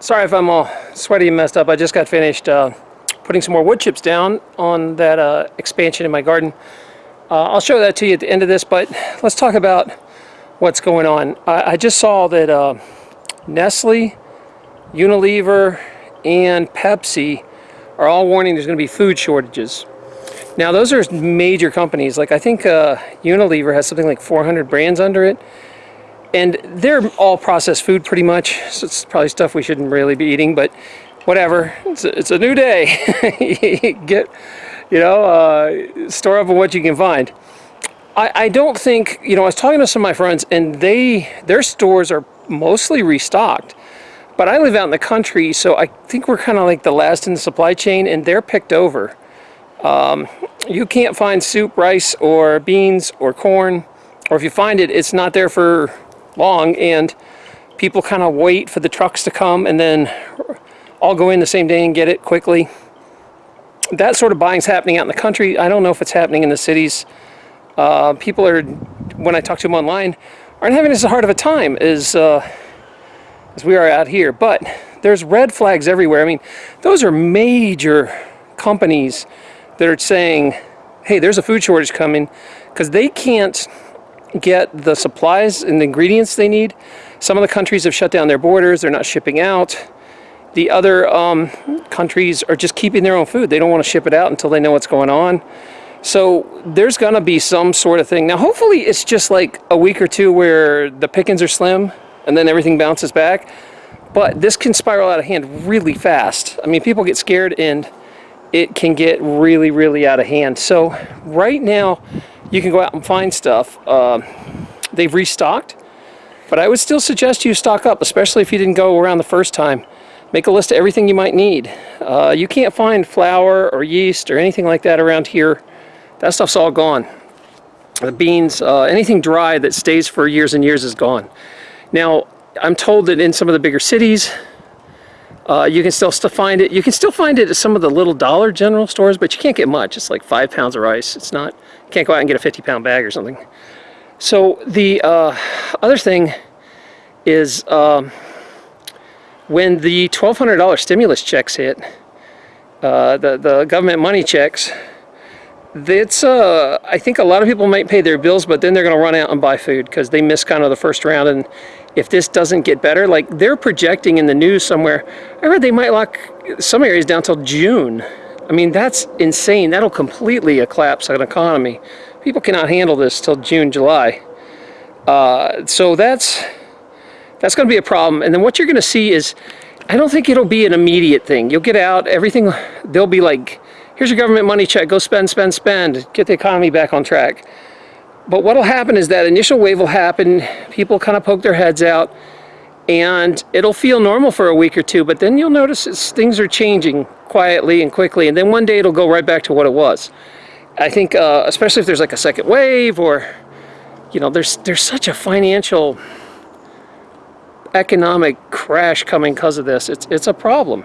Sorry if I'm all sweaty and messed up. I just got finished uh, putting some more wood chips down on that uh, expansion in my garden. Uh, I'll show that to you at the end of this, but let's talk about what's going on. I, I just saw that uh, Nestle, Unilever, and Pepsi are all warning there's going to be food shortages. Now those are major companies. Like I think uh, Unilever has something like 400 brands under it and they're all processed food pretty much. So it's probably stuff we shouldn't really be eating but whatever. It's a, it's a new day. Get you know uh, store up what you can find. I, I don't think you know I was talking to some of my friends and they their stores are mostly restocked but I live out in the country so I think we're kind of like the last in the supply chain and they're picked over. Um, you can't find soup rice or beans or corn or if you find it it's not there for long and people kind of wait for the trucks to come and then all go in the same day and get it quickly. That sort of buying is happening out in the country. I don't know if it's happening in the cities. Uh, people are, when I talk to them online, aren't having as hard of a time as, uh, as we are out here. But there's red flags everywhere. I mean, those are major companies that are saying, hey, there's a food shortage coming because they can't get the supplies and the ingredients they need. Some of the countries have shut down their borders, they're not shipping out. The other um, countries are just keeping their own food. They don't want to ship it out until they know what's going on. So there's going to be some sort of thing. Now hopefully it's just like a week or two where the pickings are slim and then everything bounces back. But this can spiral out of hand really fast. I mean, people get scared and it can get really, really out of hand. So right now, you can go out and find stuff. Uh, they've restocked, but I would still suggest you stock up, especially if you didn't go around the first time. Make a list of everything you might need. Uh, you can't find flour or yeast or anything like that around here. That stuff's all gone. The beans, uh, anything dry that stays for years and years is gone. Now, I'm told that in some of the bigger cities, uh, you can still, still find it. You can still find it at some of the little Dollar General stores, but you can't get much. It's like five pounds of rice. It's not, you can't go out and get a 50 pound bag or something. So the uh, other thing is um, when the $1,200 stimulus checks hit, uh, the, the government money checks, it's uh, I think a lot of people might pay their bills, but then they're going to run out and buy food because they missed kind of the first round. And if this doesn't get better, like they're projecting in the news somewhere, I read they might lock some areas down till June. I mean, that's insane. That'll completely collapse an economy. People cannot handle this till June, July. Uh, so that's that's going to be a problem. And then what you're going to see is, I don't think it'll be an immediate thing. You'll get out, everything, they'll be like, here's your government money check, go spend, spend, spend, get the economy back on track. But what'll happen is that initial wave will happen, people kind of poke their heads out, and it'll feel normal for a week or two, but then you'll notice things are changing quietly and quickly, and then one day it'll go right back to what it was. I think, uh, especially if there's like a second wave, or, you know, there's, there's such a financial economic crash coming because of this. It's, it's a problem.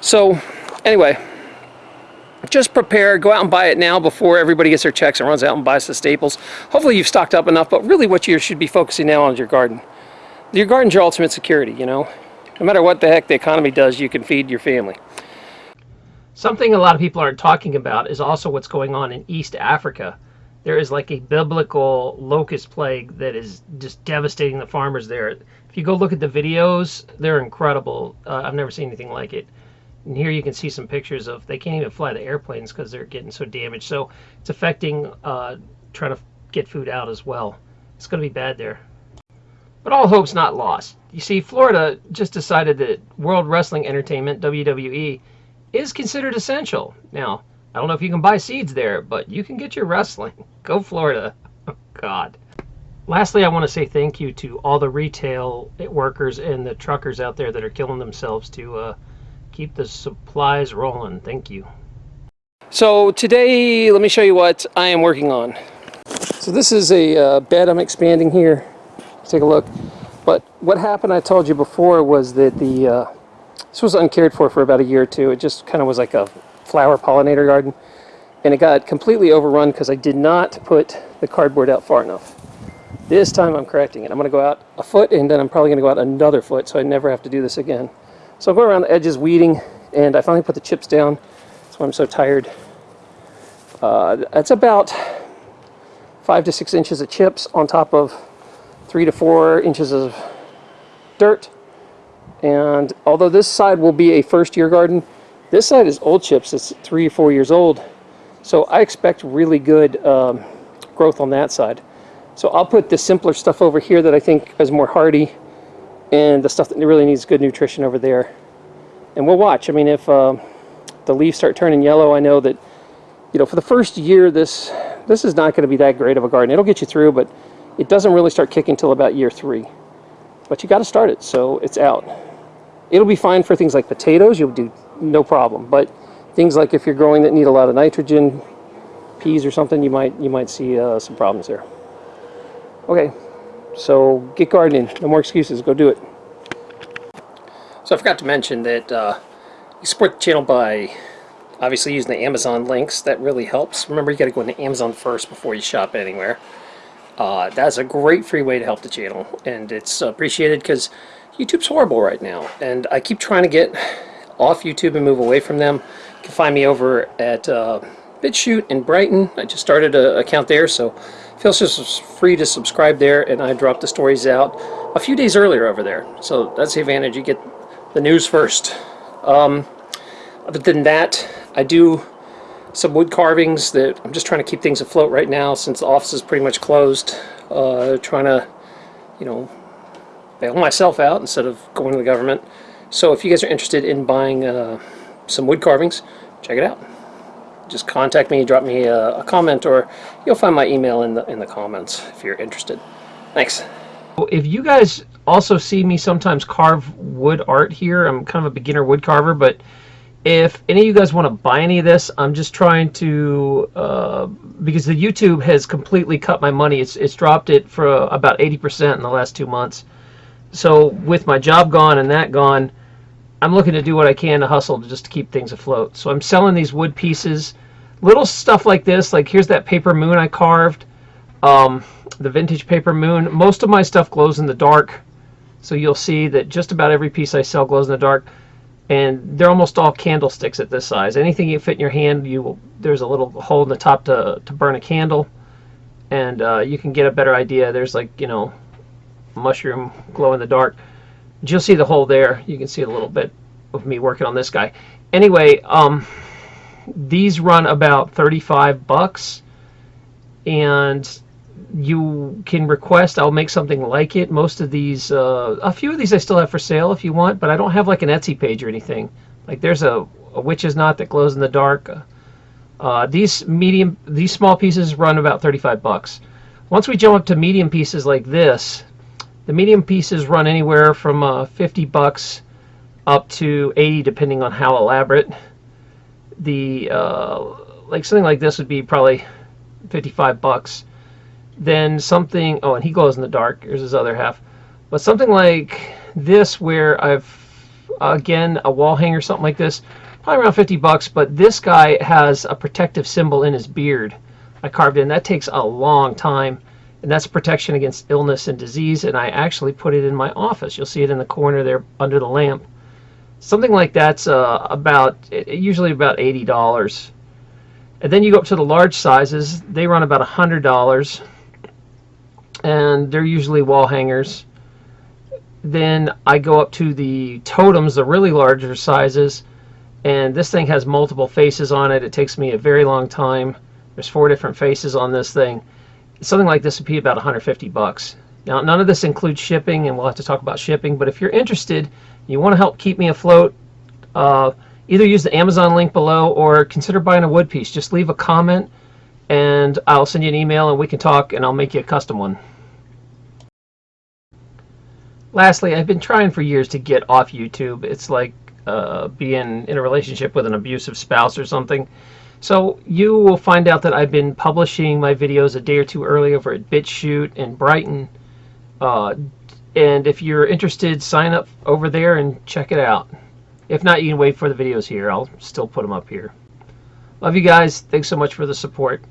So, anyway, just prepare, go out and buy it now before everybody gets their checks and runs out and buys the staples. Hopefully you've stocked up enough, but really what you should be focusing now on is your garden. Your garden's your ultimate security, you know. No matter what the heck the economy does, you can feed your family. Something a lot of people aren't talking about is also what's going on in East Africa. There is like a biblical locust plague that is just devastating the farmers there. If you go look at the videos, they're incredible. Uh, I've never seen anything like it. And here you can see some pictures of, they can't even fly the airplanes because they're getting so damaged. So it's affecting uh, trying to get food out as well. It's going to be bad there. But all hope's not lost. You see, Florida just decided that World Wrestling Entertainment, WWE, is considered essential. Now, I don't know if you can buy seeds there, but you can get your wrestling. Go Florida. Oh, God. Lastly, I want to say thank you to all the retail workers and the truckers out there that are killing themselves to uh, keep the supplies rolling. Thank you. So today, let me show you what I am working on. So this is a uh, bed I'm expanding here. take a look. But what happened, I told you before, was that the uh, this was uncared for for about a year or two. It just kind of was like a flower pollinator garden. And it got completely overrun because I did not put the cardboard out far enough. This time I'm correcting it. I'm going to go out a foot and then I'm probably going to go out another foot so I never have to do this again. So I'll go around the edges weeding, and I finally put the chips down. That's why I'm so tired. Uh, that's about five to six inches of chips on top of three to four inches of dirt. And although this side will be a first year garden, this side is old chips. It's three or four years old. So I expect really good um, growth on that side. So I'll put the simpler stuff over here that I think is more hardy and the stuff that really needs good nutrition over there. And we'll watch. I mean, if uh, the leaves start turning yellow, I know that, you know, for the first year, this this is not going to be that great of a garden. It'll get you through, but it doesn't really start kicking until about year three. But you got to start it, so it's out. It'll be fine for things like potatoes. You'll do no problem. But things like if you're growing that need a lot of nitrogen, peas or something, you might you might see uh, some problems there. Okay, so get gardening. No more excuses. Go do it. So I forgot to mention that uh, you support the channel by obviously using the Amazon links. That really helps. Remember, you got to go into Amazon first before you shop anywhere. Uh, that's a great free way to help the channel, and it's appreciated because YouTube's horrible right now, and I keep trying to get off YouTube and move away from them. You can find me over at uh, BitChute in Brighteon. I just started an account there, so feel free to subscribe there, and I drop the stories out a few days earlier over there. So that's the advantage. You get the news first. Um, other than that, I do some wood carvings that I'm just trying to keep things afloat right now since the office is pretty much closed. Uh, trying to, you know, bail myself out instead of going to the government. So if you guys are interested in buying uh, some wood carvings, check it out. Just contact me, drop me a, a, comment, or you'll find my email in the in the comments if you're interested. Thanks. If you guys also see me sometimes carve wood art here, I'm kind of a beginner wood carver, but if any of you guys want to buy any of this, I'm just trying to uh, because the YouTube has completely cut my money. It's it's dropped it for about 80% in the last two months. So with my job gone and that gone, I'm looking to do what I can to hustle to just to keep things afloat. So I'm selling these wood pieces, little stuff like this. Like here's that paper moon I carved, um, the vintage paper moon. Most of my stuff glows in the dark, so you'll see that just about every piece I sell glows in the dark. And they're almost all candlesticks at this size. Anything you fit in your hand, you will, there's a little hole in the top to, to burn a candle, and uh, you can get a better idea. There's like you know, mushroom glow in the dark you'll see the hole there. You can see a little bit of me working on this guy. Anyway, um, these run about 35 bucks and you can request I'll make something like it. Most of these uh, a few of these I still have for sale if you want but I don't have like an Etsy page or anything. Like there's a, a witch's knot that glows in the dark. Uh, these medium these small pieces run about 35 bucks. Once we jump up to medium pieces like this the medium pieces run anywhere from uh, 50 bucks up to 80 depending on how elaborate. The uh, like something like this would be probably 55 bucks. Then something oh and he glows in the dark. Here's his other half. But something like this where I've again a wall hanger something like this probably around 50 bucks but this guy has a protective symbol in his beard I carved in that takes a long time and that's protection against illness and disease and I actually put it in my office you'll see it in the corner there under the lamp something like that's uh, about usually about $80 and then you go up to the large sizes they run about a $100 and they're usually wall hangers. Then I go up to the totems the really larger sizes and this thing has multiple faces on it. It takes me a very long time. There's four different faces on this thing. Something like this would be about 150 bucks. Now, none of this includes shipping, and we'll have to talk about shipping, but if you're interested, you want to help keep me afloat, uh, either use the Amazon link below or consider buying a wood piece. Just leave a comment, and I'll send you an email, and we can talk, and I'll make you a custom one. Lastly, I've been trying for years to get off YouTube. It's like uh, being in a relationship with an abusive spouse or something. So you will find out that I've been publishing my videos a day or two early over at BitChute in Brighteon. Uh, and if you're interested, sign up over there and check it out. If not, you can wait for the videos here. I'll still put them up here. Love you guys. Thanks so much for the support.